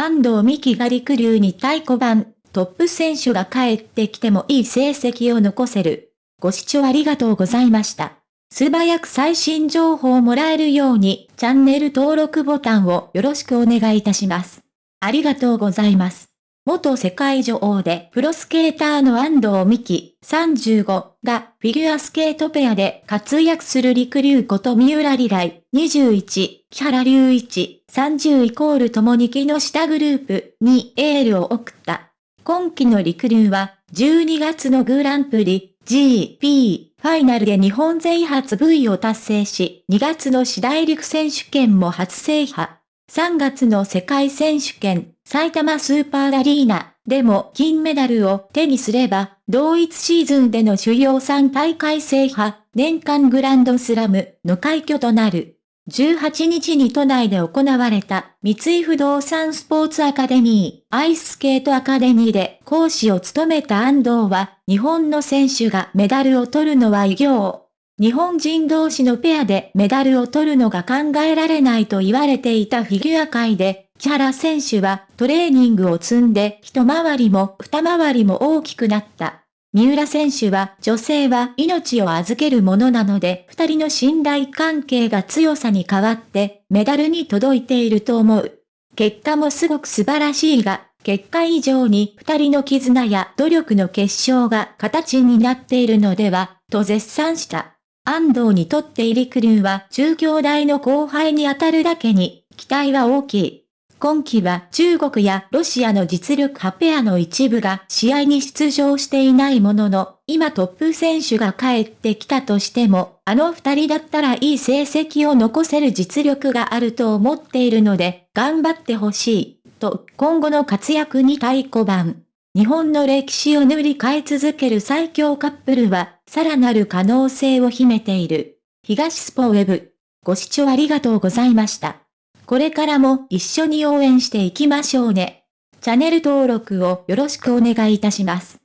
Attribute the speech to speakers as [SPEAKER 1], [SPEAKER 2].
[SPEAKER 1] 安藤美希が陸流に太鼓判、トップ選手が帰ってきてもいい成績を残せる。ご視聴ありがとうございました。素早く最新情報をもらえるように、チャンネル登録ボタンをよろしくお願いいたします。ありがとうございます。元世界女王でプロスケーターの安藤美希35がフィギュアスケートペアで活躍する陸流こと三浦里来21、木原隆一30イコールともに木の下グループにエールを送った。今季の陸流は12月のグランプリ GP ファイナルで日本勢初 V を達成し、2月の市大陸選手権も初制覇。3月の世界選手権、埼玉スーパーアリーナでも金メダルを手にすれば、同一シーズンでの主要3大会制覇、年間グランドスラムの快挙となる。18日に都内で行われた三井不動産スポーツアカデミー、アイススケートアカデミーで講師を務めた安藤は、日本の選手がメダルを取るのは異業。日本人同士のペアでメダルを取るのが考えられないと言われていたフィギュア界で、木原選手はトレーニングを積んで一回りも二回りも大きくなった。三浦選手は女性は命を預けるものなので二人の信頼関係が強さに変わってメダルに届いていると思う。結果もすごく素晴らしいが、結果以上に二人の絆や努力の結晶が形になっているのでは、と絶賛した。安藤にとって入りクルーは中京大の後輩に当たるだけに、期待は大きい。今季は中国やロシアの実力派ペアの一部が試合に出場していないものの、今トップ選手が帰ってきたとしても、あの二人だったらいい成績を残せる実力があると思っているので、頑張ってほしい、と今後の活躍に太鼓判。日本の歴史を塗り替え続ける最強カップルは、さらなる可能性を秘めている。東スポウェブ。ご視聴ありがとうございました。これからも一緒に応援していきましょうね。チャンネル登録をよろしくお願いいたします。